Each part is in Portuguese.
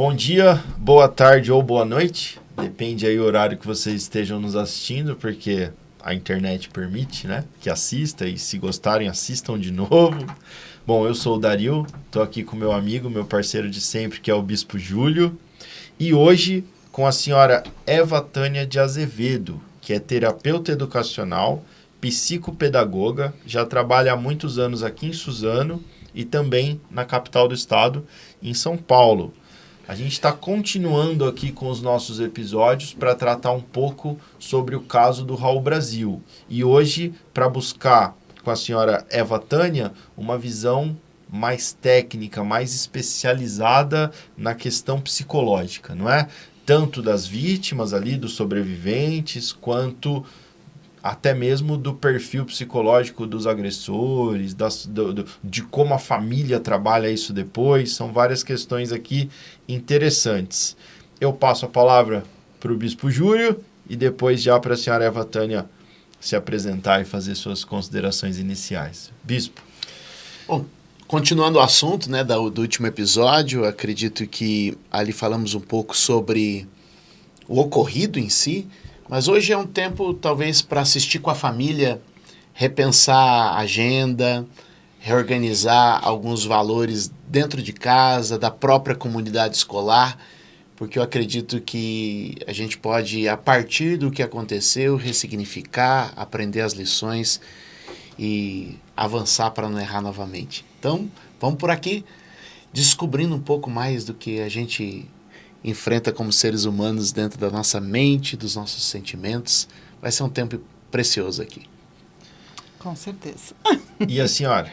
Bom dia, boa tarde ou boa noite. Depende aí do horário que vocês estejam nos assistindo, porque a internet permite, né? Que assista e se gostarem, assistam de novo. Bom, eu sou o Dario, estou aqui com meu amigo, meu parceiro de sempre, que é o Bispo Júlio. E hoje com a senhora Eva Tânia de Azevedo, que é terapeuta educacional, psicopedagoga, já trabalha há muitos anos aqui em Suzano e também na capital do estado, em São Paulo. A gente está continuando aqui com os nossos episódios para tratar um pouco sobre o caso do Raul Brasil. E hoje, para buscar com a senhora Eva Tânia uma visão mais técnica, mais especializada na questão psicológica, não é? Tanto das vítimas ali, dos sobreviventes, quanto até mesmo do perfil psicológico dos agressores, das, do, do, de como a família trabalha isso depois. São várias questões aqui interessantes. Eu passo a palavra para o Bispo Júlio e depois já para a senhora Eva Tânia se apresentar e fazer suas considerações iniciais. Bispo. Bom, continuando o assunto né, do, do último episódio, acredito que ali falamos um pouco sobre o ocorrido em si, mas hoje é um tempo, talvez, para assistir com a família, repensar a agenda, reorganizar alguns valores dentro de casa, da própria comunidade escolar, porque eu acredito que a gente pode, a partir do que aconteceu, ressignificar, aprender as lições e avançar para não errar novamente. Então, vamos por aqui descobrindo um pouco mais do que a gente enfrenta como seres humanos dentro da nossa mente, dos nossos sentimentos. Vai ser um tempo precioso aqui. Com certeza. E a senhora?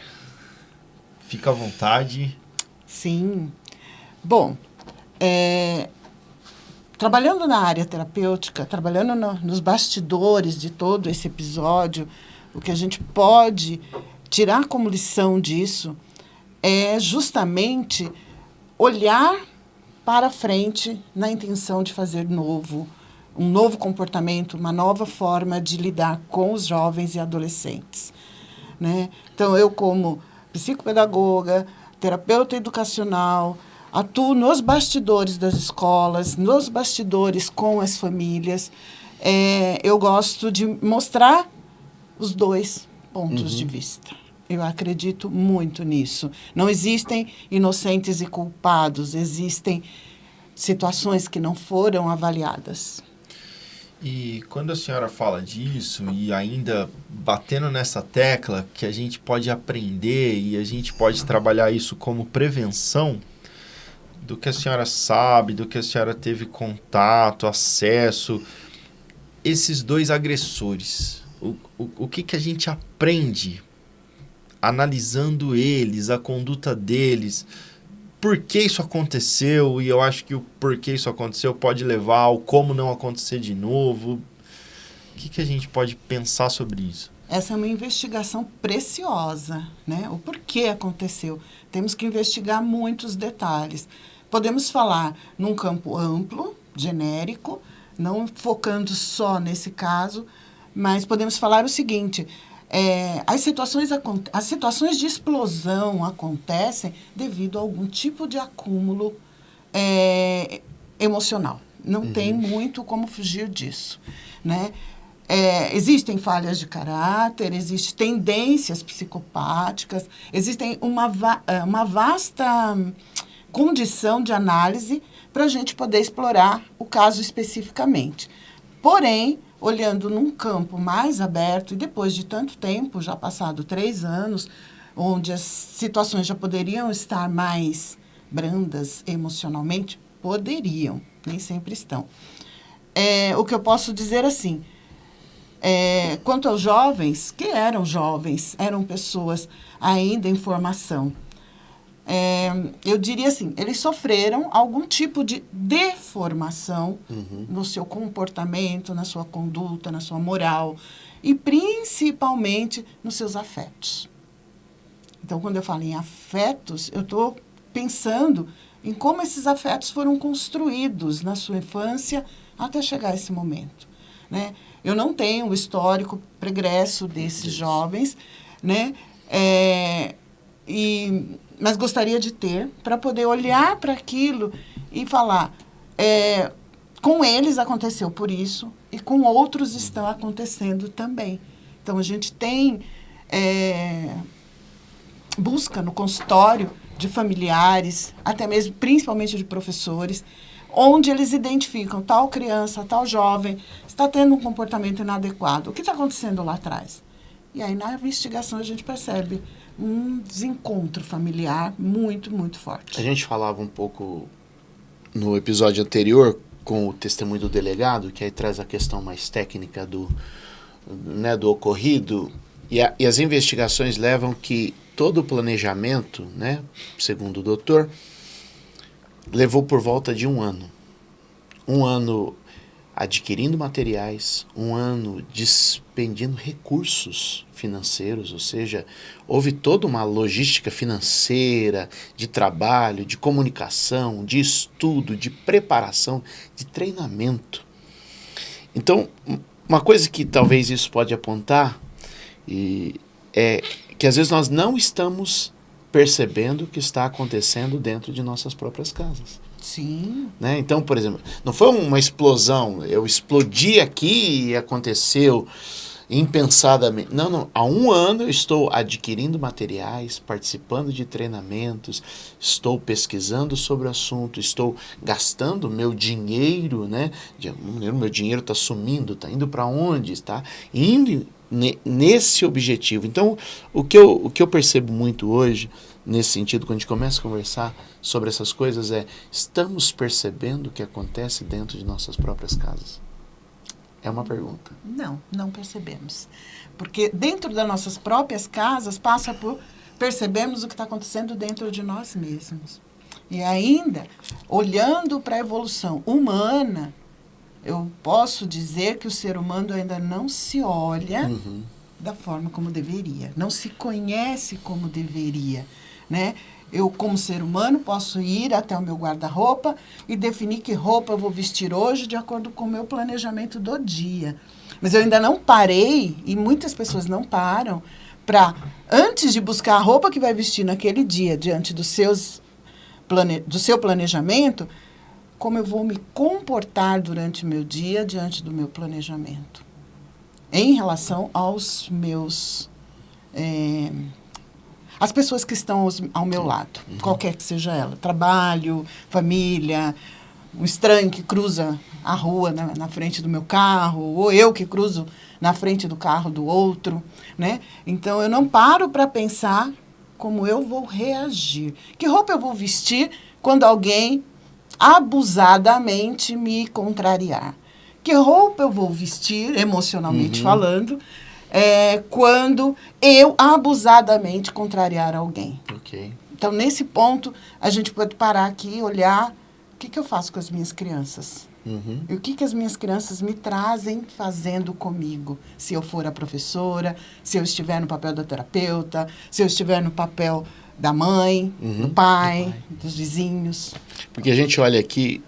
Fica à vontade. Sim. Bom, é, trabalhando na área terapêutica, trabalhando no, nos bastidores de todo esse episódio, o que a gente pode tirar como lição disso é justamente olhar para frente na intenção de fazer novo, um novo comportamento, uma nova forma de lidar com os jovens e adolescentes. Né? Então, eu, como psicopedagoga, terapeuta educacional, atuo nos bastidores das escolas, nos bastidores com as famílias. É, eu gosto de mostrar os dois pontos uhum. de vista. Eu acredito muito nisso. Não existem inocentes e culpados, existem situações que não foram avaliadas. E quando a senhora fala disso e ainda batendo nessa tecla que a gente pode aprender e a gente pode trabalhar isso como prevenção, do que a senhora sabe, do que a senhora teve contato, acesso, esses dois agressores, o, o, o que, que a gente aprende analisando eles, a conduta deles, por que isso aconteceu, e eu acho que o porquê isso aconteceu pode levar ao como não acontecer de novo. O que, que a gente pode pensar sobre isso? Essa é uma investigação preciosa, né? O porquê aconteceu. Temos que investigar muitos detalhes. Podemos falar num campo amplo, genérico, não focando só nesse caso, mas podemos falar o seguinte: é, as, situações, as situações de explosão acontecem devido a algum tipo de acúmulo é, emocional. Não uhum. tem muito como fugir disso. Né? É, existem falhas de caráter, existem tendências psicopáticas, existem uma, va é, uma vasta condição de análise para a gente poder explorar o caso especificamente. Porém, olhando num campo mais aberto, e depois de tanto tempo, já passado três anos, onde as situações já poderiam estar mais brandas emocionalmente, poderiam, nem sempre estão. É, o que eu posso dizer assim, é, quanto aos jovens, que eram jovens, eram pessoas ainda em formação, é, eu diria assim, eles sofreram algum tipo de deformação uhum. no seu comportamento, na sua conduta, na sua moral e principalmente nos seus afetos. Então, quando eu falo em afetos, eu estou pensando em como esses afetos foram construídos na sua infância até chegar a esse momento. Né? Eu não tenho o histórico pregresso desses jovens, né? É, e mas gostaria de ter para poder olhar para aquilo e falar, é, com eles aconteceu por isso e com outros estão acontecendo também. Então, a gente tem é, busca no consultório de familiares, até mesmo, principalmente de professores, onde eles identificam tal criança, tal jovem, está tendo um comportamento inadequado. O que está acontecendo lá atrás? E aí, na investigação, a gente percebe um desencontro familiar muito, muito forte. A gente falava um pouco no episódio anterior com o testemunho do delegado, que aí traz a questão mais técnica do, né, do ocorrido, e, a, e as investigações levam que todo o planejamento, né, segundo o doutor, levou por volta de um ano. Um ano adquirindo materiais, um ano despendindo recursos financeiros, ou seja, houve toda uma logística financeira, de trabalho, de comunicação, de estudo, de preparação, de treinamento. Então, uma coisa que talvez isso pode apontar e é que às vezes nós não estamos percebendo o que está acontecendo dentro de nossas próprias casas. Sim. Né? Então, por exemplo, não foi uma explosão, eu explodi aqui e aconteceu impensadamente. Não, não. Há um ano eu estou adquirindo materiais, participando de treinamentos, estou pesquisando sobre o assunto, estou gastando meu dinheiro, né? Meu dinheiro está sumindo, está indo para onde? Está indo nesse objetivo. Então, o que, eu, o que eu percebo muito hoje, nesse sentido, quando a gente começa a conversar sobre essas coisas, é: estamos percebendo o que acontece dentro de nossas próprias casas? É uma pergunta. Não, não percebemos. Porque dentro das nossas próprias casas passa por percebemos o que está acontecendo dentro de nós mesmos. E ainda, olhando para a evolução humana, eu posso dizer que o ser humano ainda não se olha uhum. da forma como deveria, não se conhece como deveria, né? Eu, como ser humano, posso ir até o meu guarda-roupa e definir que roupa eu vou vestir hoje de acordo com o meu planejamento do dia. Mas eu ainda não parei, e muitas pessoas não param, para, antes de buscar a roupa que vai vestir naquele dia, diante dos seus plane, do seu planejamento, como eu vou me comportar durante o meu dia diante do meu planejamento. Em relação aos meus. É, as pessoas que estão aos, ao meu lado, uhum. qualquer que seja ela. Trabalho, família, um estranho que cruza a rua na, na, frente do meu carro, ou eu que cruzo na frente do carro do outro, né? Então eu não paro para pensar como eu vou reagir. Que roupa eu vou vestir quando alguém abusadamente me contrariar. Que roupa eu vou vestir, emocionalmente uhum. falando, é, quando eu abusadamente contrariar alguém? Okay. Então, nesse ponto, a gente pode parar aqui e olhar o que, que eu faço com as minhas crianças. Uhum. E o que, que as minhas crianças me trazem fazendo comigo? Se eu for a professora, se eu estiver no papel da terapeuta, se eu estiver no papel da mãe, uhum. do, pai, do pai, dos vizinhos. Porque a gente olha aqui,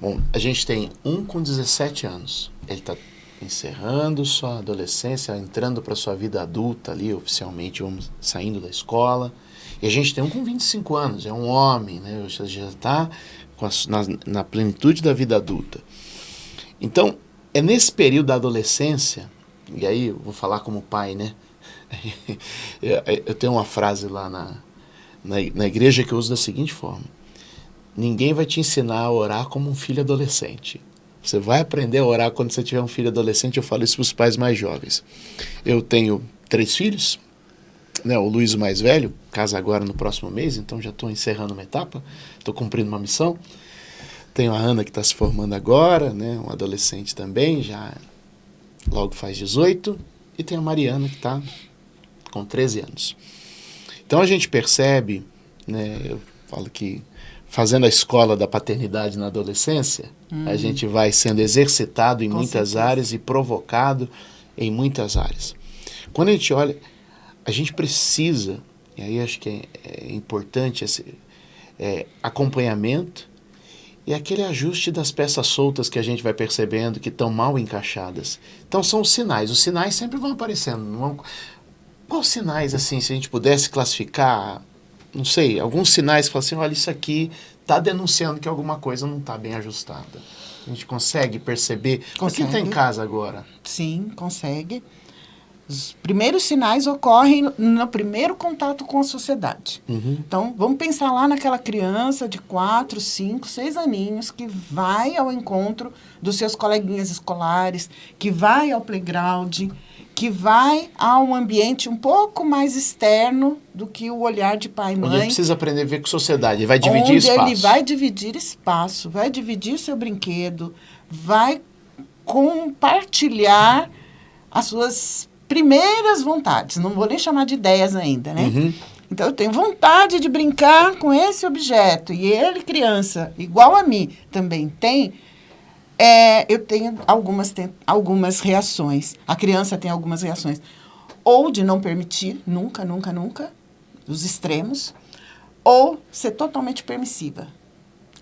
bom, a gente tem um com 17 anos, ele está encerrando sua adolescência, entrando para sua vida adulta ali, oficialmente, vamos saindo da escola. E a gente tem um com 25 anos, é um homem, né? Já está na, na plenitude da vida adulta. Então, é nesse período da adolescência, e aí eu vou falar como pai, né? Eu tenho uma frase lá na, na, na igreja que eu uso da seguinte forma: Ninguém vai te ensinar a orar como um filho adolescente. Você vai aprender a orar quando você tiver um filho adolescente. Eu falo isso para os pais mais jovens. Eu tenho três filhos. Né, o Luiz, o mais velho, casa agora no próximo mês, então já estou encerrando uma etapa, estou cumprindo uma missão. Tenho a Ana que está se formando agora, né, um adolescente também, já logo faz 18. E tem a Mariana que está com 13 anos. Então a gente percebe, né, eu falo que fazendo a escola da paternidade na adolescência, a gente vai sendo exercitado em com muitas certeza. áreas e provocado em muitas áreas. Quando a gente olha, a gente precisa, e aí acho que é, é importante esse é, acompanhamento e aquele ajuste das peças soltas que a gente vai percebendo que estão mal encaixadas. Então são os sinais. Os sinais sempre vão aparecendo. Vão... Quais sinais, assim, se a gente pudesse classificar, não sei, alguns sinais que falam assim, olha, isso aqui está denunciando que alguma coisa não está bem ajustada. A gente consegue perceber. O que está em casa agora? Sim, consegue. Os primeiros sinais ocorrem no primeiro contato com a sociedade. Uhum. Então, vamos pensar lá naquela criança de 4, 5, 6 aninhos que vai ao encontro dos seus coleguinhas escolares, que vai ao playground, que vai a um ambiente um pouco mais externo do que o olhar de pai e mãe. Onde ele precisa aprender a ver com sociedade, ele vai dividir onde espaço. ele vai dividir espaço, vai dividir seu brinquedo, vai compartilhar as suas primeiras vontades. Não vou nem chamar de ideias ainda, né? Uhum. Então, eu tenho vontade de brincar com esse objeto. E ele, criança, igual a mim, também tem. É, eu tenho algumas, tem, algumas reações. A criança tem algumas reações. Ou de não permitir, nunca, nunca, nunca, os extremos. Ou ser totalmente permissiva.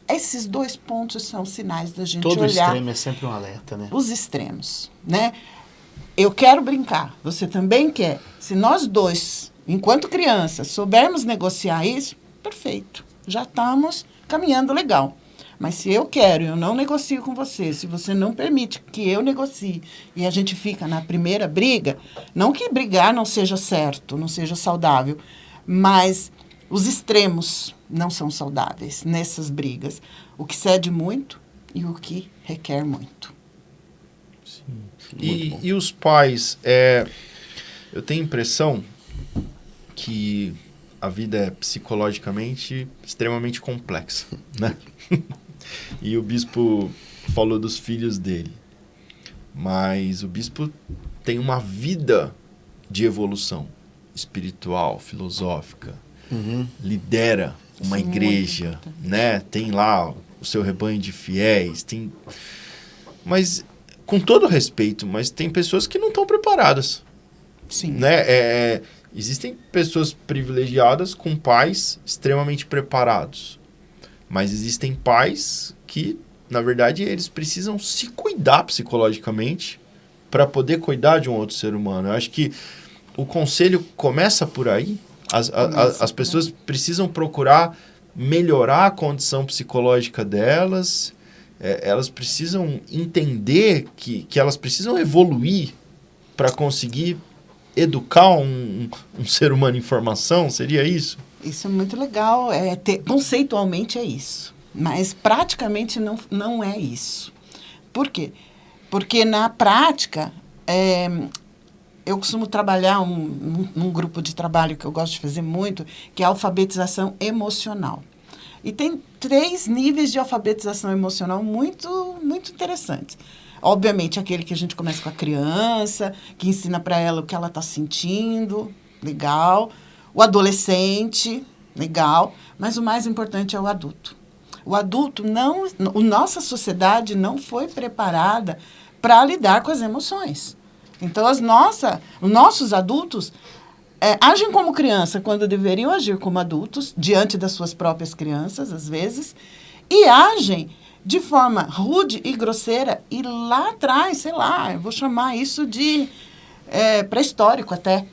Esses dois pontos são sinais da gente Todo olhar extremo é sempre um alerta, né? os extremos, né? Eu quero brincar, você também quer. Se nós dois, enquanto crianças, soubermos negociar isso, perfeito. Já estamos caminhando legal. Mas se eu quero, eu não negocio com você, se você não permite que eu negocie e a gente fica na primeira briga, não que brigar não seja certo, não seja saudável, mas os extremos não são saudáveis nessas brigas. O que cede muito e o que requer muito. E, e os pais, é, eu tenho a impressão que a vida é psicologicamente extremamente complexa, né? e o bispo falou dos filhos dele. Mas o bispo tem uma vida de evolução espiritual, filosófica, Uhum. lidera uma Isso é igreja, importante. né? Tem lá o seu rebanho de fiéis, tem mas com todo respeito, mas tem pessoas que não estão preparadas, Sim. né? É, é, existem pessoas privilegiadas com pais extremamente preparados, mas existem pais que, na verdade, eles precisam se cuidar psicologicamente para poder cuidar de um outro ser humano. Eu acho que o conselho começa por aí. As, a- as por pessoas precisam procurar melhorar a condição psicológica delas. É, elas precisam entender que, que elas precisam evoluir para conseguir educar um, um- um ser humano em formação. Seria isso? Isso é muito legal. É, ter- conceitualmente é isso. Mas praticamente não, não é isso. Por quê? Porque na prática, é, eu costumo trabalhar um, um, num grupo de trabalho que eu gosto de fazer muito, que é a alfabetização emocional. E tem três níveis de alfabetização emocional muito, muito interessantes. Obviamente, aquele que a gente começa com a criança, que ensina para ela o que ela está sentindo, legal. O adolescente, legal. Mas o mais importante é o adulto. O adulto não. A nossa sociedade não foi preparada para lidar com as emoções. Então, as nossa, os nossos adultos é, agem como criança quando deveriam agir como adultos, diante das suas próprias crianças, às vezes, e agem de forma rude e grosseira, e lá atrás, sei lá, eu vou chamar isso de é, pré-histórico até,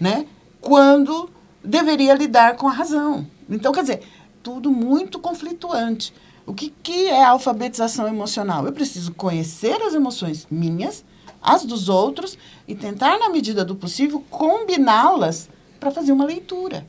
né? Quando deveria lidar com a razão. Então, quer dizer, tudo muito conflituante. O que, que é alfabetização emocional? Eu preciso conhecer as emoções minhas, as dos outros, e tentar, na medida do possível, combiná-las para fazer uma leitura.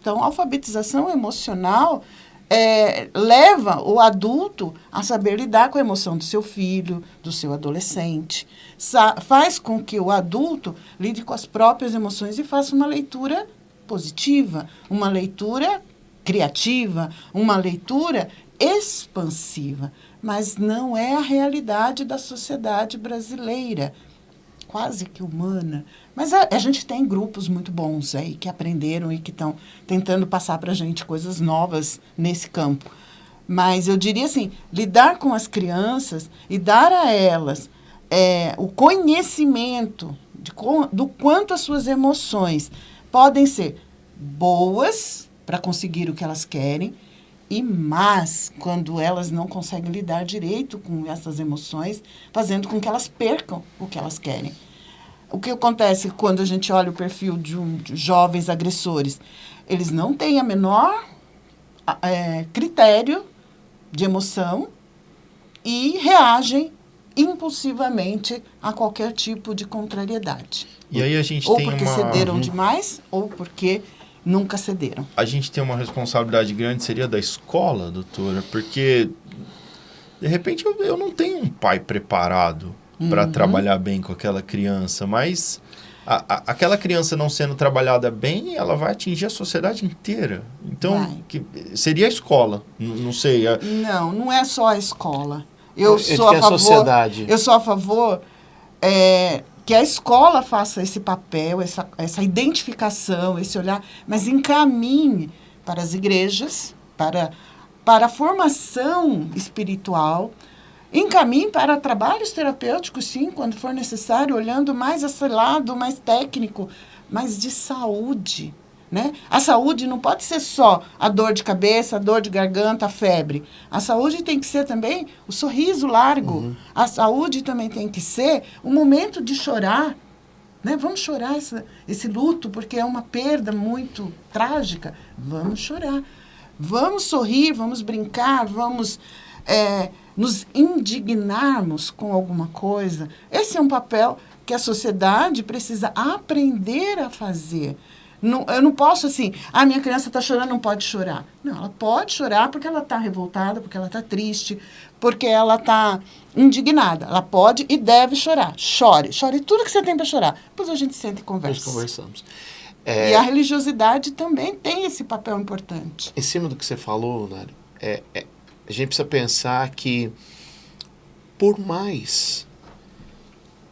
Então, alfabetização emocional é, leva o adulto a saber lidar com a emoção do seu filho, do seu adolescente. Sa faz com que o adulto lide com as próprias emoções e faça uma leitura positiva, uma leitura criativa, uma leitura expansiva. Mas não é a realidade da sociedade brasileira, quase que humana. Mas a, a gente tem grupos muito bons aí que aprenderam e que estão tentando passar para a gente coisas novas nesse campo. Mas eu diria assim, lidar com as crianças e dar a elas é, o conhecimento de, do quanto as suas emoções podem ser boas para conseguir o que elas querem e más quando elas não conseguem lidar direito com essas emoções, fazendo com que elas percam o que elas querem. O que acontece quando a gente olha o perfil de, um, de jovens agressores? Eles não têm a menor é, critério de emoção e reagem impulsivamente a qualquer tipo de contrariedade. E aí a gente ou tem porque uma... cederam Uhum. demais, ou porque nunca cederam. a gente tem uma responsabilidade grande, seria da escola, doutora, porque de repente eu, eu não tenho um pai preparado para Uhum. trabalhar bem com aquela criança, mas a- a- aquela criança não sendo trabalhada bem, ela vai atingir a sociedade inteira. Então, que, seria a escola, não sei. a- Não, não é só a escola. Eu É de sou que a a favor. sociedade. Eu sou a favor é, que a escola faça esse papel, essa, essa identificação, esse olhar, mas encaminhe para as igrejas, para, para a formação espiritual, encaminhe para trabalhos terapêuticos, sim, quando for necessário, olhando mais esse lado mais técnico, mas de saúde. Né? A saúde não pode ser só a dor de cabeça, a dor de garganta, a febre. A saúde tem que ser também o sorriso largo. A saúde também tem que ser o momento de chorar. Né? Vamos chorar essa, esse luto, porque é uma perda muito trágica. Vamos chorar. Vamos sorrir, vamos brincar, vamos é, nos indignarmos com alguma coisa. Esse é um papel que a sociedade precisa aprender a fazer. Não, eu não posso assim, a minha criança está chorando, não pode chorar. Não, ela pode chorar porque ela está revoltada, porque ela está triste, porque ela está indignada. Ela pode e deve chorar. Chore, chore tudo que você tem para chorar. Depois a gente senta e Nós conversa. conversamos. E a religiosidade também tem esse papel importante. Em cima do que você falou, Nário, é, é, a gente precisa pensar que, por mais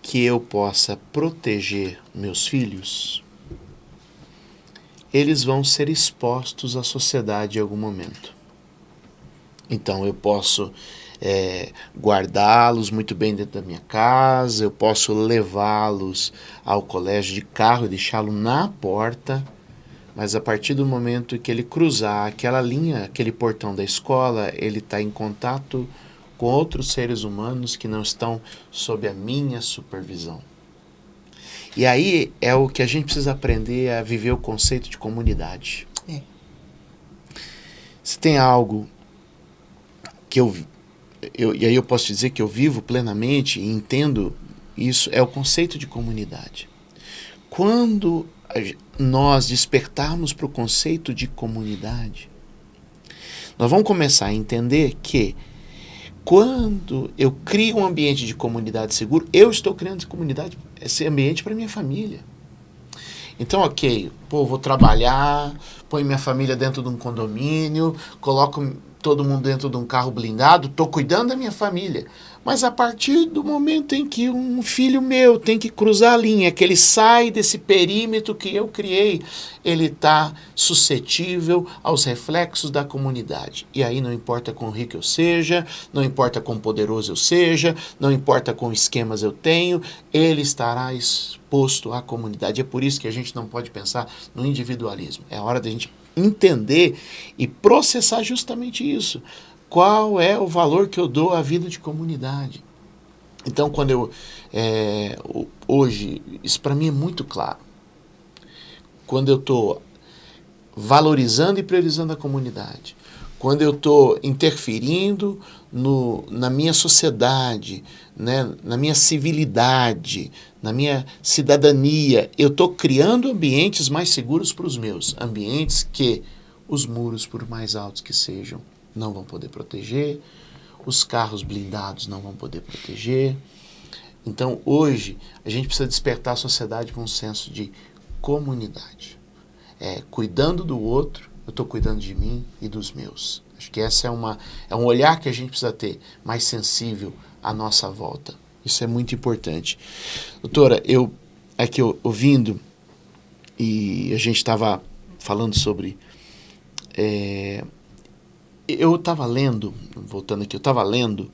que eu possa proteger meus filhos, eles vão ser expostos à sociedade em algum momento. Então eu posso é, guardá-los muito bem dentro da minha casa, eu posso levá-los ao colégio de carro e deixá-lo na porta, mas a partir do momento que ele cruzar aquela linha, aquele portão da escola, ele está em contato com outros seres humanos que não estão sob a minha supervisão. E aí é o que a gente precisa aprender a viver o conceito de comunidade. É. Se tem algo que eu, eu e aí eu posso dizer que eu vivo plenamente e entendo isso é o conceito de comunidade. Quando nós despertarmos para o conceito de comunidade, nós vamos começar a entender que quando eu crio um ambiente de comunidade seguro, eu estou criando comunidade, esse ambiente para minha família. Então, ok, pô, vou trabalhar, põe minha família dentro de um condomínio, coloco todo mundo dentro de um carro blindado, estou cuidando da minha família. Mas a partir do momento em que um filho meu tem que cruzar a linha, que ele sai desse perímetro que eu criei, ele está suscetível aos reflexos da comunidade. E aí não importa quão rico eu seja, não importa quão poderoso eu seja, não importa quão esquemas eu tenho, ele estará exposto à comunidade. É por isso que a gente não pode pensar no individualismo. É hora da gente entender e processar justamente isso. Qual é o valor que eu dou à vida de comunidade? Então, quando eu. é, hoje, isso para mim é muito claro. Quando eu estou valorizando e priorizando a comunidade, quando eu estou interferindo no, na minha sociedade, né, na minha civilidade, na minha cidadania, eu estou criando ambientes mais seguros para os meus, ambientes que os muros, por mais altos que sejam, não vão poder proteger, os carros blindados não vão poder proteger. Então, hoje, a gente precisa despertar a sociedade para um senso de comunidade. É, cuidando do outro, eu estou cuidando de mim e dos meus. Que essa é, uma, é um olhar que a gente precisa ter mais sensível à nossa volta. Isso é muito importante. Doutora, eu aqui eu- ouvindo e a gente estava falando sobre. é, eu estava lendo, voltando aqui, eu estava lendo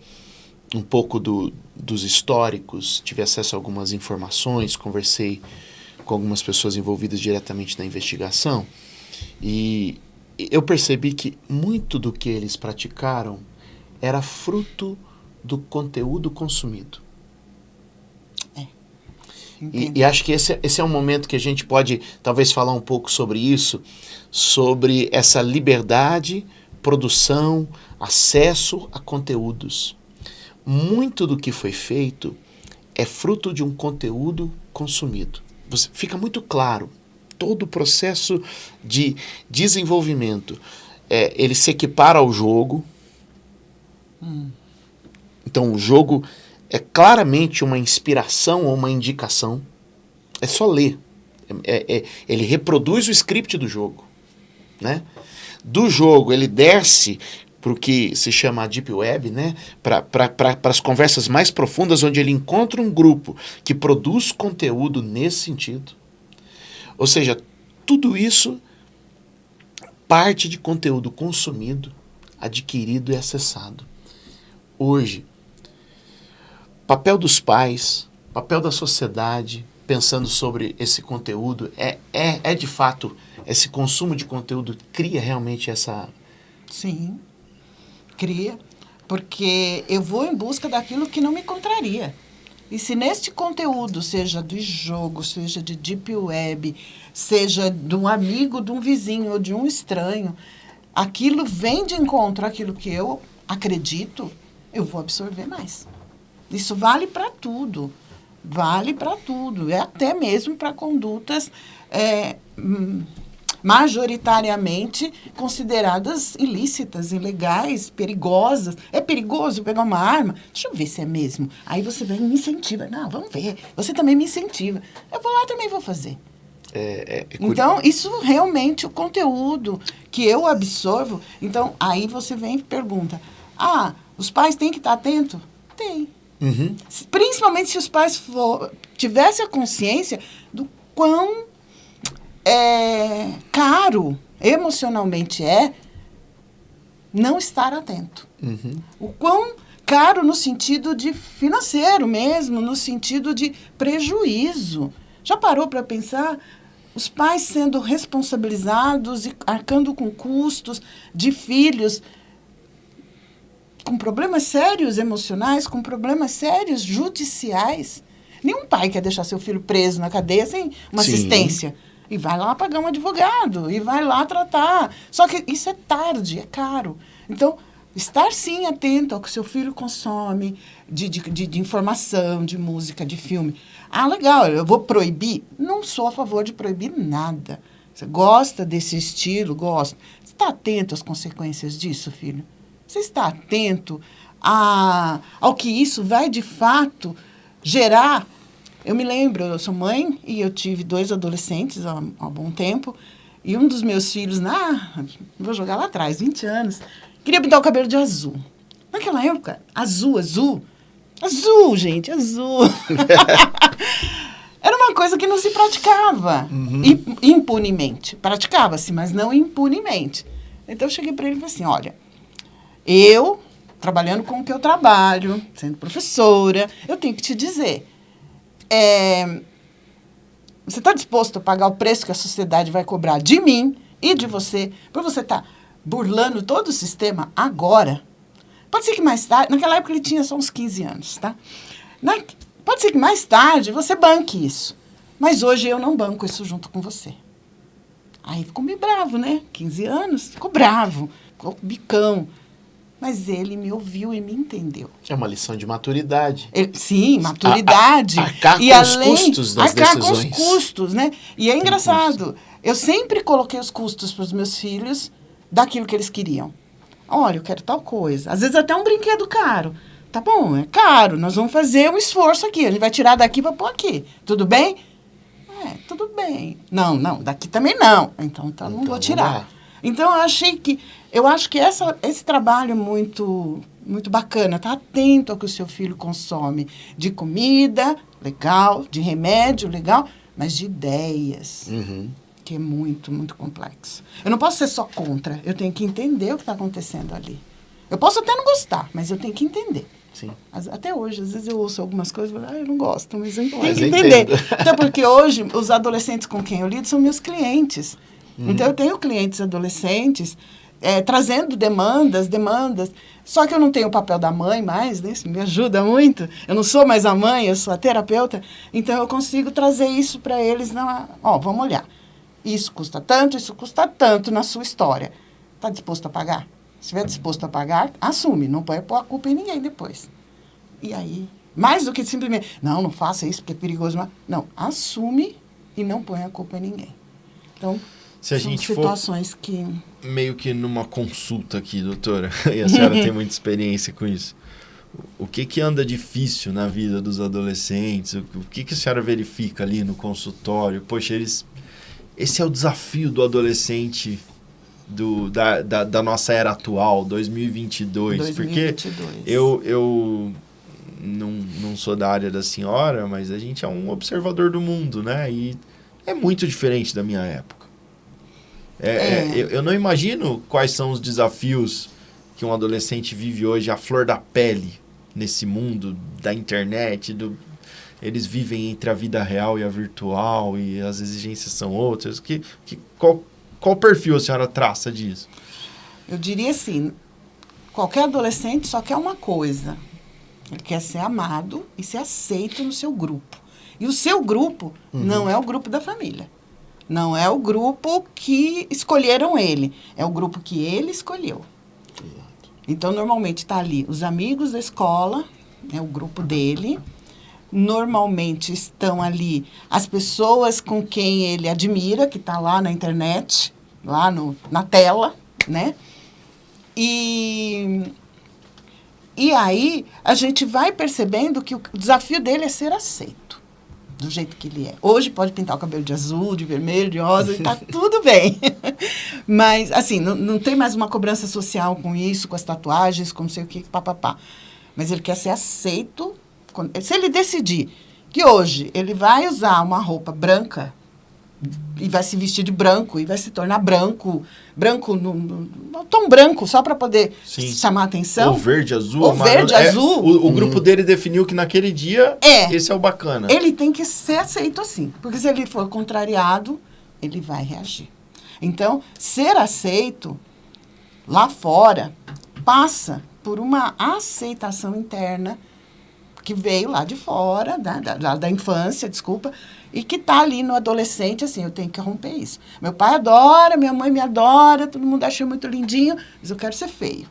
um pouco do, dos históricos, tive acesso a algumas informações, conversei com algumas pessoas envolvidas diretamente na investigação e eu percebi que muito do que eles praticaram era fruto do conteúdo consumido. E, Entendo. e acho que esse, esse é um momento que a gente pode talvez falar um pouco sobre isso, sobre essa liberdade produção, acesso a conteúdos. Muito do que foi feito é fruto de um conteúdo consumido. Você, fica muito claro todo o processo de desenvolvimento. É, ele se equipara ao jogo. Hum. Então, o jogo é claramente uma inspiração ou uma indicação. É só ler. É, é, ele reproduz o script do jogo. Né? Do jogo, ele desce para o que se chama Deep Web, né? para as conversas mais profundas, onde ele encontra um grupo que produz conteúdo nesse sentido. Ou seja, tudo isso parte de conteúdo consumido, adquirido e acessado. Hoje, papel dos pais, papel da sociedade, pensando sobre esse conteúdo, é, é, é de fato, esse consumo de conteúdo cria realmente essa. Sim, cria, porque eu vou em busca daquilo que não me contraria. E se neste conteúdo, seja do jogo, seja de deep web, seja de um amigo, de um vizinho ou de um estranho, aquilo vem de encontro àquilo que eu acredito, eu vou absorver mais. Isso vale para tudo. Vale para tudo. É até mesmo para condutas é, hum, majoritariamente consideradas ilícitas, ilegais, perigosas. É perigoso pegar uma arma? Deixa eu ver se é mesmo. Aí você vem e me incentiva. Não, vamos ver. Você também me incentiva. Eu vou lá também vou fazer. É, é, é então, isso realmente, o conteúdo que eu absorvo. Então, aí você vem e pergunta: ah, os pais têm que estar atentos? Tem. Uhum. Principalmente se os pais for, tivessem a consciência do quão é, caro emocionalmente é não estar atento. Uhum. O quão caro no sentido de financeiro mesmo, no sentido de prejuízo. Já parou para pensar? Os pais sendo responsabilizados e arcando com custos de filhos com problemas sérios emocionais, com problemas sérios judiciais. Nenhum pai quer deixar seu filho preso na cadeia sem uma Sim. assistência. E vai lá pagar um advogado, e vai lá tratar. Só que isso é tarde, é caro. Então, estar sim atento ao que seu filho consome de, de, de, de, informação, de música, de filme. Ah, legal, eu vou proibir? Não sou a favor de proibir nada. Você gosta desse estilo? Gosta. Você está atento às consequências disso, filho? Você está atento a, ao que isso vai de fato gerar? Eu me lembro, eu sou mãe e eu tive dois adolescentes há, há bom tempo. E um dos meus filhos, na, vou jogar lá atrás, 20 anos, queria pintar o cabelo de azul. Naquela época, azul, azul. Azul, gente, azul. Era uma coisa que não se praticava uhum. impunemente. Praticava-se, mas não impunemente. Então eu cheguei para ele e falei assim: olha, eu, trabalhando com o que eu trabalho, sendo professora, eu tenho que te dizer. É, você está disposto a pagar o preço que a sociedade vai cobrar de mim e de você, por você estar tá burlando todo o sistema agora? Pode ser que mais tarde, naquela época ele tinha só uns 15 anos, tá? Na, pode ser que mais tarde você banque isso. Mas hoje eu não banco isso junto com você. Aí ficou meio bravo, né? 15 anos, ficou bravo, ficou bicão. Mas ele me ouviu e me entendeu. É uma lição de maturidade. Ele, sim, maturidade. A, a, arcar e com além, os custos das arcar decisões. com os custos, né? E é engraçado. Eu sempre coloquei os custos para os meus filhos daquilo que eles queriam. Olha, eu quero tal coisa. Às vezes até um brinquedo caro. Tá bom, é caro. Nós vamos fazer um esforço aqui. A gente vai tirar daqui para pôr aqui. Tudo bem? É, tudo bem. Não, não, daqui também não. Então, então não vou tirar. Então, eu achei que eu acho que essa, esse trabalho é muito, muito bacana, tá atento ao que o seu filho consome de comida, legal, de remédio, legal, mas de ideias, uhum. que é muito, muito complexo. Eu não posso ser só contra, eu tenho que entender o que está acontecendo ali. Eu posso até não gostar, mas eu tenho que entender. Sim. Até hoje, às vezes eu ouço algumas coisas e falo, ah, eu não gosto, mas eu tenho que entender. Então, porque hoje, os adolescentes com quem eu lido são meus clientes. Uhum. Então, eu tenho clientes adolescentes é, trazendo demandas, demandas. Só que eu não tenho o papel da mãe mais, né? Isso me ajuda muito. Eu não sou mais a mãe, eu sou a terapeuta. Então, eu consigo trazer isso para eles. Na, ó, vamos olhar. Isso custa tanto, isso custa tanto na sua história. Está disposto a pagar? Se estiver disposto a pagar, assume. Não pode pôr a culpa em ninguém depois. E aí, mais do que simplesmente, não, não faça isso porque é perigoso. Mas, não, assume e não põe a culpa em ninguém. Então, Se a são gente for situações que... meio que numa consulta aqui, doutora, e a senhora tem muita experiência com isso. O que que anda difícil na vida dos adolescentes? O que que a senhora verifica ali no consultório? Poxa, eles... Esse é o desafio do adolescente do, da, da, da nossa era atual, 2022. Porque 2022. eu, eu não, não sou da área da senhora, mas a gente é um observador do mundo, né? E é muito diferente da minha época. É, é, É. eu, eu não imagino quais são os desafios que um adolescente vive hoje à flor da pele nesse mundo da internet, do, eles vivem entre a vida real e a virtual e as exigências são outras. Que, que, qual, qual perfil a senhora traça disso? Eu diria assim, qualquer adolescente só quer uma coisa. Ele quer ser amado e ser aceito no seu grupo. E o seu grupo não é o grupo da família. Não é o grupo que escolheram ele. É o grupo que ele escolheu. Então, normalmente está ali os amigos da escola, é o grupo dele. Normalmente estão ali as pessoas com quem ele admira, que está lá na internet, lá no, na tela, né? E, e aí a gente vai percebendo que o desafio dele é ser aceito do jeito que ele é. Hoje pode pintar o cabelo de azul, de vermelho, de rosa, e tá tudo bem. Mas, assim, não, não tem mais uma cobrança social com isso, com as tatuagens, com não sei o que, papapá. Mas ele quer ser aceito. quando- Se ele decidir que hoje ele vai usar uma roupa branca e vai se vestir de branco e vai se tornar branco, branco, no, no, no tom branco, só para poder Sim. chamar atenção. Ou verde, azul, Ou amarelo. verde, É, azul. O, o grupo dele definiu que naquele dia É. esse é o bacana. Ele tem que ser aceito assim. Porque se ele for contrariado, ele vai reagir. Então, ser aceito lá fora passa por uma aceitação interna que veio lá de fora, da, da, da- da infância, desculpa, e que está ali no adolescente, assim, eu tenho que romper isso. Meu pai adora, minha mãe me adora, todo mundo acha muito lindinho, mas eu quero ser feio.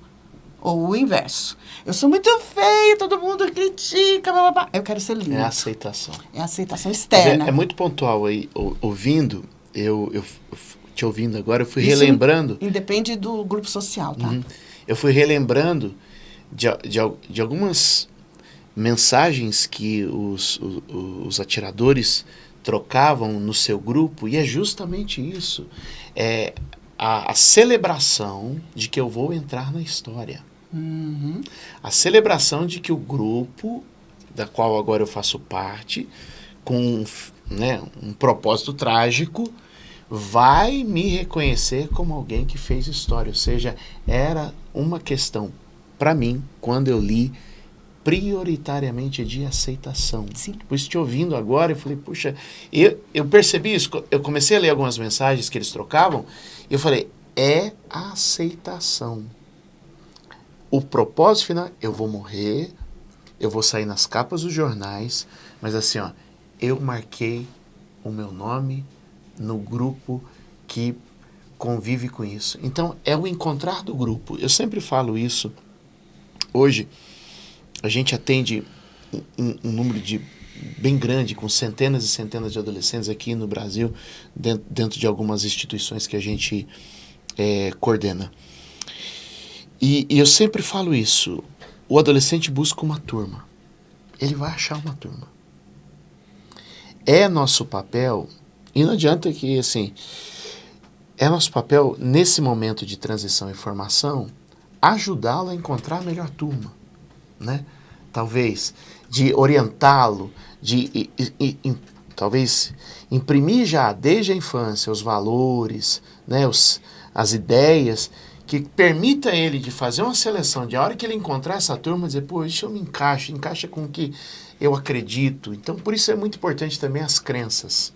Ou o inverso. Eu sou muito feio, todo mundo critica, blá, blá, blá. eu quero ser lindo. É a aceitação. É a aceitação externa. É, é muito pontual aí, ou- ouvindo, eu, eu, te ouvindo agora, eu fui Isso relembrando, Independe do grupo social, tá? Uhum. eu fui relembrando de, de, de algumas mensagens que os, o- os atiradores trocavam no seu grupo, e é justamente isso. É a, a celebração de que eu vou entrar na história. Uhum. A celebração de que o grupo, da qual agora eu faço parte, com né, um propósito trágico, vai me reconhecer como alguém que fez história. Ou seja, era uma questão para mim, quando eu li, prioritariamente de aceitação. Sim. Por isso, te ouvindo agora, eu falei, puxa, eu, eu percebi isso. Eu comecei a ler algumas mensagens que eles trocavam, e eu falei, é aceitação. O propósito final, eu vou morrer, eu vou sair nas capas dos jornais, mas assim, ó, eu marquei o meu nome no grupo que convive com isso. Então, é o encontrar do grupo. Eu sempre falo isso. Hoje, a gente atende um, um- número de bem grande, com centenas e centenas de adolescentes aqui no Brasil, dentro, dentro de algumas instituições que a gente eh, coordena. E, e eu sempre falo isso. O adolescente busca uma turma. Ele vai achar uma turma. É nosso papel, e não adianta que, assim, é nosso papel, nesse momento de transição e formação, ajudá-lo a encontrar a melhor turma, né? Talvez, de orientá-lo, de, e- e- e- talvez, imprimir já desde a infância os valores, né? Os, as ideias, que permita ele de fazer uma seleção, de a hora que ele encontrar essa turma, dizer, pô, isso eu me encaixo, encaixa com o que eu acredito. Então, por isso é muito importante também as crenças.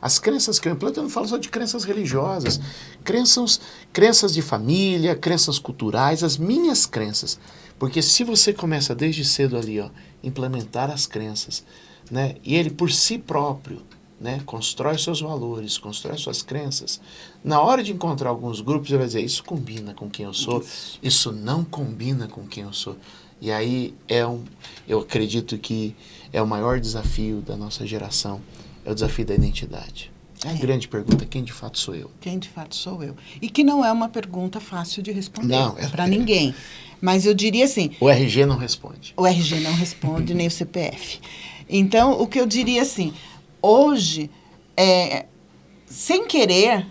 As crenças que eu implanto, eu não falo só de crenças religiosas, crenças, crenças de família, crenças culturais, as minhas crenças. Porque se você começa desde cedo ali, ó, implementar as crenças, né, e ele por si próprio né? constrói seus valores, constrói suas crenças. Na hora de encontrar alguns grupos, ele vai dizer: Isso combina com quem eu sou, isso, isso não combina com quem eu sou. E aí é um, eu acredito que é o maior desafio da nossa geração, é o desafio da identidade. É a grande pergunta, quem de fato sou eu? Quem de fato sou eu? E que não é uma pergunta fácil de responder Não, é- para ninguém. Mas eu diria assim, O RG não responde. o RG não responde, nem o CPF. Então, o que eu diria assim, hoje, é, sem querer,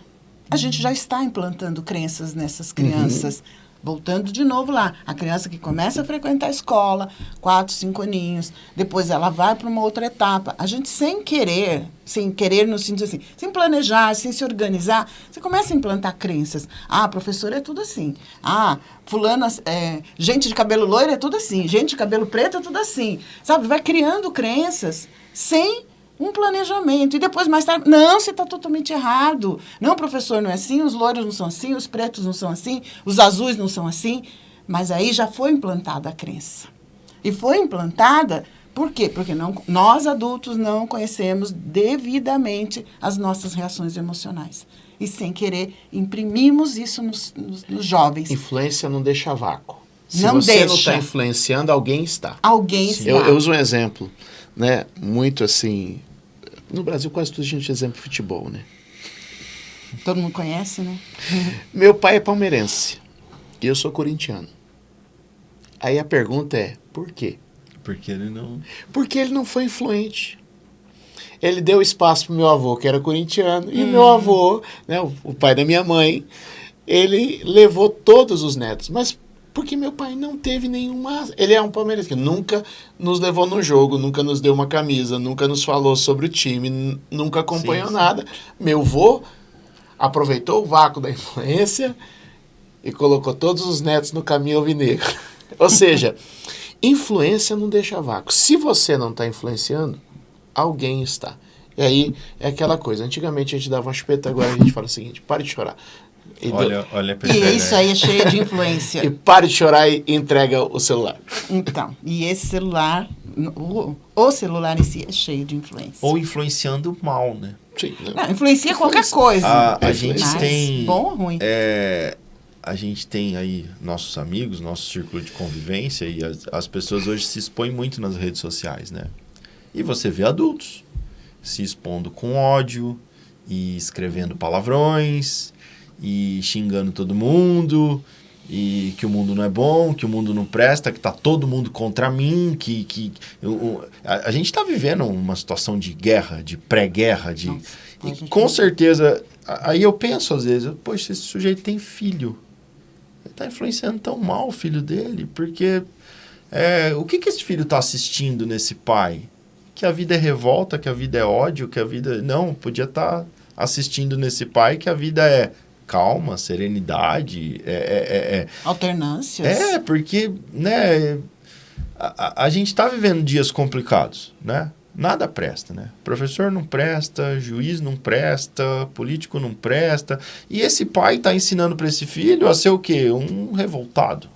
a gente já está implantando crenças nessas crianças. Voltando de novo lá, a criança que começa a frequentar a escola, quatro, cinco aninhos, depois ela vai para uma outra etapa. A gente, sem querer, sem querer no sentido assim, sem planejar, sem se organizar, você começa a implantar crenças. Ah, professor é tudo assim. Ah, fulano, é, gente de cabelo loiro é tudo assim. Gente de cabelo preto é tudo assim. Sabe, vai criando crenças sem um planejamento. E depois, mais tarde, não, você está totalmente errado. Não, professor, não é assim, os loiros não são assim, os pretos não são assim, os azuis não são assim. Mas aí já foi implantada a crença. E foi implantada por quê? Porque não, nós adultos não conhecemos devidamente as nossas reações emocionais. E sem querer, imprimimos isso nos, nos, nos jovens. Influência não deixa vácuo. Se Não você não deixa. está influenciando, alguém está. Alguém está. Eu, eu uso um exemplo, né? Muito assim. No Brasil, quase tudo a gente usa exemplo de futebol, né? Todo mundo conhece, né? Meu pai é palmeirense e eu sou corintiano. Aí a pergunta é: por quê? Porque ele não. Porque ele não foi influente. Ele deu espaço pro meu avô, que era corintiano, e meu avô, né, o, o pai da minha mãe, ele levou todos os netos. Mas porque meu pai não teve nenhuma. Ele é um palmeirense que nunca nos levou no jogo, nunca nos deu uma camisa, nunca nos falou sobre o time, nunca acompanhou Sim, sim. nada. Meu avô aproveitou o vácuo da influência e colocou todos os netos no caminho alvinegro. Ou seja, influência não deixa vácuo. Se você não está influenciando, alguém está. E aí é aquela coisa. Antigamente a gente dava uma chupeta, agora a gente fala o seguinte: pare de chorar. E, do- Olha, olha a E isso aí é cheio de influência. e pare de chorar e entrega o celular. Então, e esse celular, o, o celular em si é cheio de influência. Ou influenciando mal, né? Sim, né? Não, influencia qualquer coisa. A, a É, gente mas tem. Bom ou ruim? É, a gente tem aí nossos amigos, nosso círculo de convivência e as, as pessoas hoje se expõem muito nas redes sociais, né? E você vê adultos se expondo com ódio e escrevendo palavrões e xingando todo mundo e que o mundo não é bom, que o mundo não presta, que tá todo mundo contra mim, que, que eu- a, a gente está vivendo uma situação de guerra, de pré-guerra, de Nossa, e com certeza, aí eu penso às vezes, poxa, esse sujeito tem filho. Ele está influenciando tão mal o filho dele, porque é, o que, que esse filho está assistindo nesse pai? Que a vida é revolta, que a vida é ódio, que a vida. Não, podia estar assistindo nesse pai que a vida é calma, serenidade. É, é, é, Alternâncias. é, é, porque, né, a, a- gente está vivendo dias complicados, né? Nada presta, né? Professor não presta, juiz não presta, político não presta. E esse pai está ensinando para esse filho a ser o quê? Um revoltado.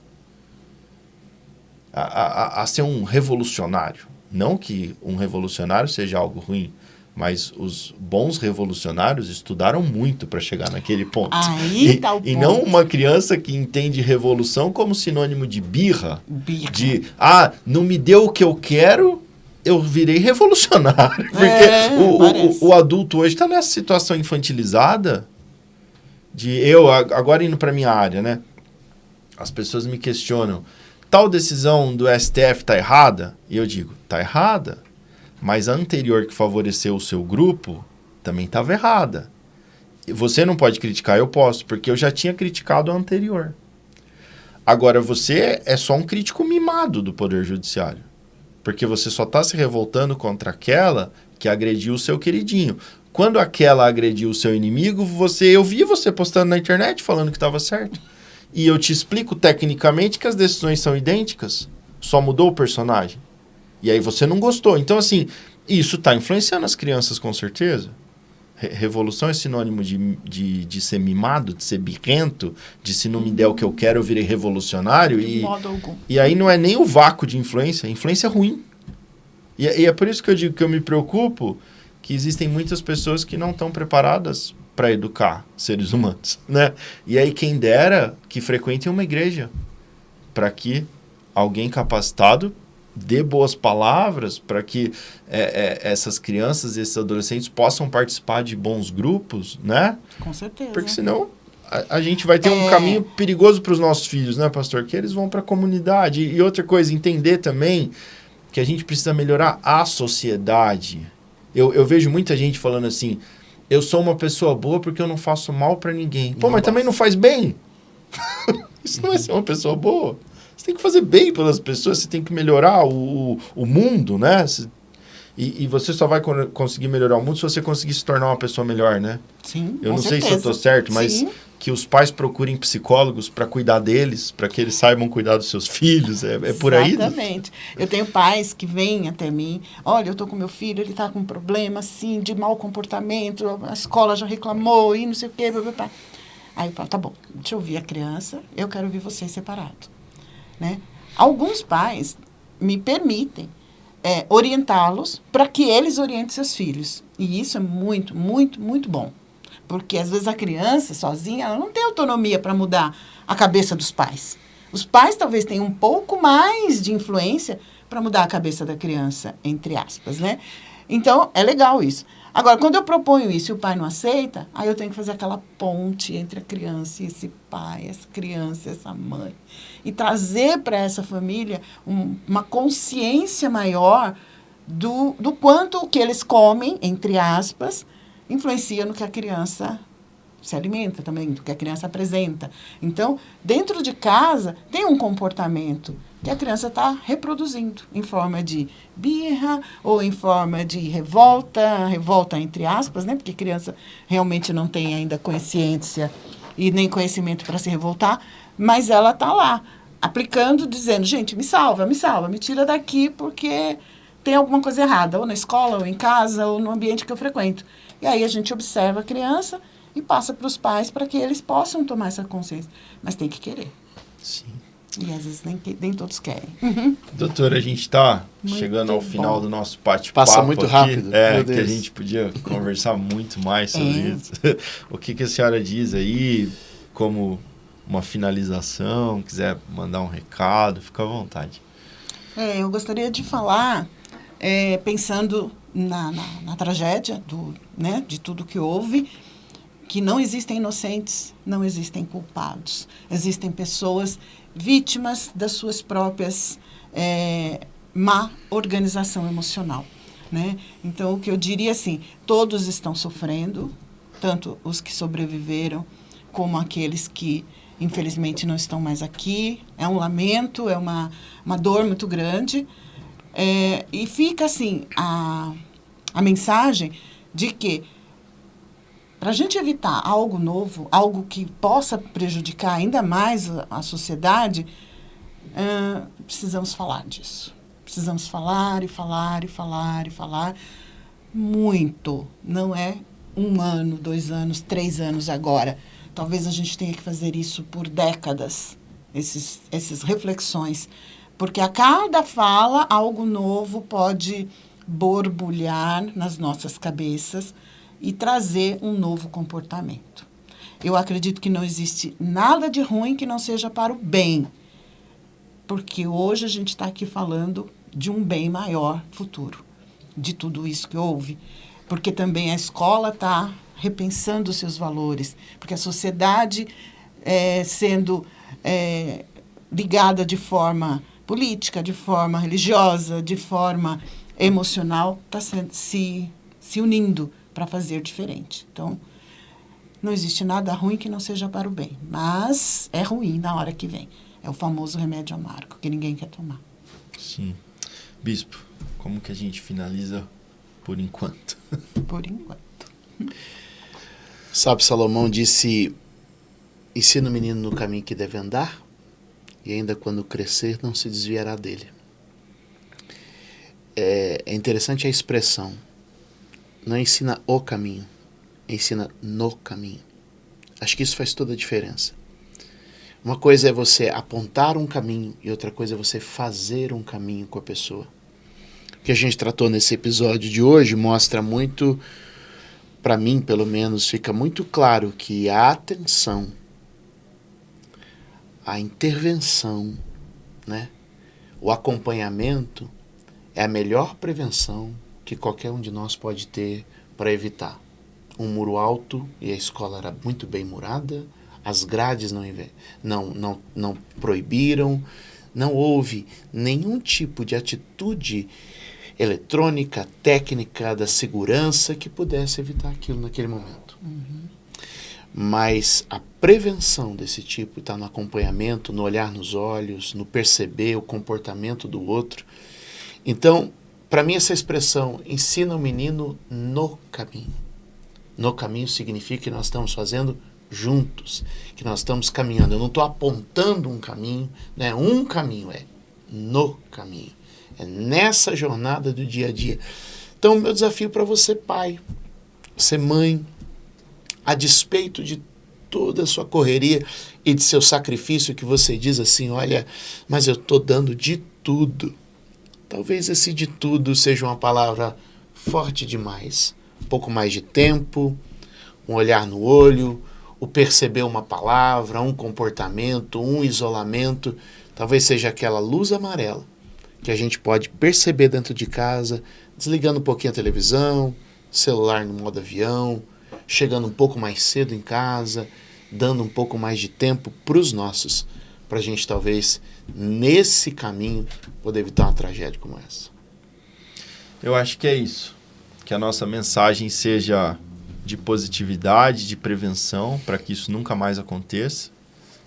A, a- a ser um revolucionário. Não que um revolucionário seja algo ruim, mas os bons revolucionários estudaram muito para chegar naquele ponto. Aí e, tá o e ponto. não uma criança que entende revolução como sinônimo de birra, Birra. de ah, não me deu o que eu quero, eu virei revolucionário. Porque É, o, o, o adulto hoje está nessa situação infantilizada de eu, agora indo para minha área, né? As pessoas me questionam, tal decisão do STF tá errada? E eu digo, tá errada. Mas a anterior que favoreceu o seu grupo também estava errada. Você não pode criticar, eu posso, porque eu já tinha criticado a anterior. Agora, você é só um crítico mimado do Poder Judiciário. Porque você só está se revoltando contra aquela que agrediu o seu queridinho. Quando aquela agrediu o seu inimigo, você, eu vi você postando na internet falando que estava certo. E eu te explico tecnicamente que as decisões são idênticas. Só mudou o personagem. E aí você não gostou. Então, assim, isso está influenciando as crianças com certeza. Re- revolução é sinônimo de, de, de ser mimado, de ser birrento, de se não me der o que eu quero, eu virei revolucionário. De E, modo algum. e aí não é nem o vácuo de influência, influência é ruim. E, é- e é por isso que eu digo que eu me preocupo que existem muitas pessoas que não estão preparadas para educar seres humanos, né? E aí quem dera que frequentem uma igreja para que alguém capacitado dê boas palavras para que é, é, essas crianças e esses adolescentes possam participar de bons grupos, né? Com certeza. Porque senão a, a gente vai ter um É. caminho perigoso para os nossos filhos, né, pastor? Que eles vão para a comunidade. E outra coisa, entender também que a gente precisa melhorar a sociedade. Eu, eu vejo muita gente falando assim: eu sou uma pessoa boa porque eu não faço mal para ninguém. Pô, Não mas também basta. não faz bem. Isso não é ser uma pessoa boa. Você tem que fazer bem pelas pessoas, você tem que melhorar o, o, mundo, né? E, e você só vai con- conseguir melhorar o mundo se você conseguir se tornar uma pessoa melhor, né? Sim, Eu não sei se eu certeza. tô certo, mas Sim. que os pais procurem psicólogos para cuidar deles, para que eles saibam cuidar dos seus filhos. É, é por aí? Exatamente. Eu tenho pais que vêm até mim, olha, eu tô com meu filho, ele tá com um problema, assim, de mau comportamento, a escola já reclamou e não sei o quê, blá, blá, blá. Aí eu falo, tá bom, deixa eu ouvir a criança, eu quero ouvir vocês separado, né? Alguns pais me permitem é, orientá-los para que eles orientem seus filhos. E isso é muito, muito, muito bom. Porque às vezes a criança sozinha, ela não tem autonomia para mudar a cabeça dos pais. Os pais talvez tenham um pouco mais de influência para mudar a cabeça da criança, entre aspas, né? Então, é legal isso. Agora, quando eu proponho isso e o pai não aceita, aí eu tenho que fazer aquela ponte entre a criança e esse pai, essa criança essa mãe. E trazer para essa família um- uma consciência maior do, do quanto o que eles comem, entre aspas, influencia no que a criança se alimenta também, do que a criança apresenta. Então, dentro de casa, tem um comportamento que a criança está reproduzindo em forma de birra ou em forma de revolta, revolta entre aspas, né? Porque criança realmente não tem ainda consciência e nem conhecimento para se revoltar, mas ela está lá aplicando, dizendo, gente, me salva, me salva, me tira daqui porque tem alguma coisa errada, ou na escola, ou em casa, ou no ambiente que eu frequento. E aí a gente observa a criança e passa para os pais para que eles possam tomar essa consciência. Mas tem que querer. Sim. E às vezes nem, nem todos querem. Doutora, a gente está chegando ao bom. final do nosso bate-papo. Passa muito aqui. rápido, É, meu que a gente podia conversar muito mais sobre É. isso. o que, que a senhora diz aí como uma finalização? Quiser mandar um recado, fica à vontade. É, eu gostaria de falar, é, pensando na, na, na tragédia do, né, de tudo que houve, que não existem inocentes, não existem culpados. Existem pessoas vítimas das suas próprias é, má organização emocional. Né? Então, o que eu diria assim, todos estão sofrendo, tanto os que sobreviveram, como aqueles que, infelizmente, não estão mais aqui. É um lamento, é uma, uma dor muito grande. É, e fica, assim, a, a mensagem de que para a gente evitar algo novo, algo que possa prejudicar ainda mais a, sociedade, ah, precisamos falar disso. Precisamos falar e falar e falar e falar muito. Não é um ano, dois anos, três anos agora. Talvez a gente tenha que fazer isso por décadas, esses, essas reflexões. Porque a cada fala, algo novo pode borbulhar nas nossas cabeças e trazer um novo comportamento. Eu acredito que não existe nada de ruim que não seja para o bem, porque hoje a gente está aqui falando de um bem maior futuro, de tudo isso que houve, porque também a escola está repensando seus valores, porque a sociedade é, sendo é, ligada de forma política, de forma religiosa, de forma emocional, está se, se unindo para fazer diferente. Então, não existe nada ruim que não seja para o bem, mas é ruim na hora que vem. É o famoso remédio amargo que ninguém quer tomar. Sim. Bispo, como que a gente finaliza por enquanto? Por enquanto. Sabe, Salomão disse: ensina o menino no caminho que deve andar, e ainda quando crescer não se desviará dele. É, é interessante a expressão. Não ensina o caminho, ensina no caminho. Acho que isso faz toda a diferença. Uma coisa é você apontar um caminho e outra coisa é você fazer um caminho com a pessoa. que a gente tratou nesse episódio de hoje mostra muito, para mim pelo menos, fica muito claro que a atenção, a intervenção, né, o acompanhamento é a melhor prevenção que qualquer um de nós pode ter para evitar um muro alto e a escola era muito bem murada, as grades não, não, não, não proibiram, não houve nenhum tipo de atitude eletrônica, técnica da segurança que pudesse evitar aquilo naquele momento. Uhum. Mas a prevenção desse tipo está no acompanhamento, no olhar nos olhos, no perceber o comportamento do outro. Então, para mim, essa expressão ensina o menino no caminho. No caminho significa que nós estamos fazendo juntos, que nós estamos caminhando. Eu não estou apontando um caminho, né? um caminho é no caminho. É nessa jornada do dia a dia. Então, meu desafio para você, pai, você, mãe, a despeito de toda a sua correria e de seu sacrifício, que você diz assim: olha, mas eu estou dando de tudo. Talvez esse de tudo seja uma palavra forte demais. Um pouco mais de tempo, um olhar no olho, o perceber uma palavra, um comportamento, um isolamento, talvez seja aquela luz amarela que a gente pode perceber dentro de casa, desligando um pouquinho a televisão, celular no modo avião, chegando um pouco mais cedo em casa, dando um pouco mais de tempo para os nossos, para a gente talvez nesse caminho poder evitar uma tragédia como essa. Eu acho que é isso que a nossa mensagem seja de positividade, de prevenção, para que isso nunca mais aconteça.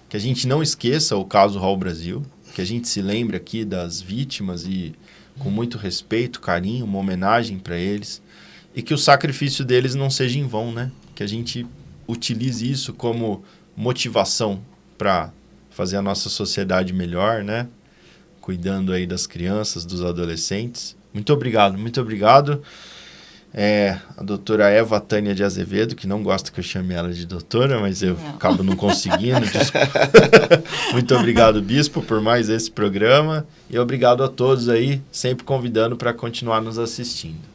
Que a gente não esqueça o caso Raul Brasil, que a gente se lembre aqui das vítimas e com muito respeito, carinho, uma homenagem para eles. E que o sacrifício deles não seja em vão, né? Que a gente utilize isso como motivação para fazer a nossa sociedade melhor, né? Cuidando aí das crianças, dos adolescentes. Muito obrigado, muito obrigado é a doutora Eva Tânia de Azevedo, que não gosta que eu chame ela de doutora, mas eu não. acabo não conseguindo. Muito obrigado, Bispo, por mais esse programa. E obrigado a todos aí, sempre convidando para continuar nos assistindo.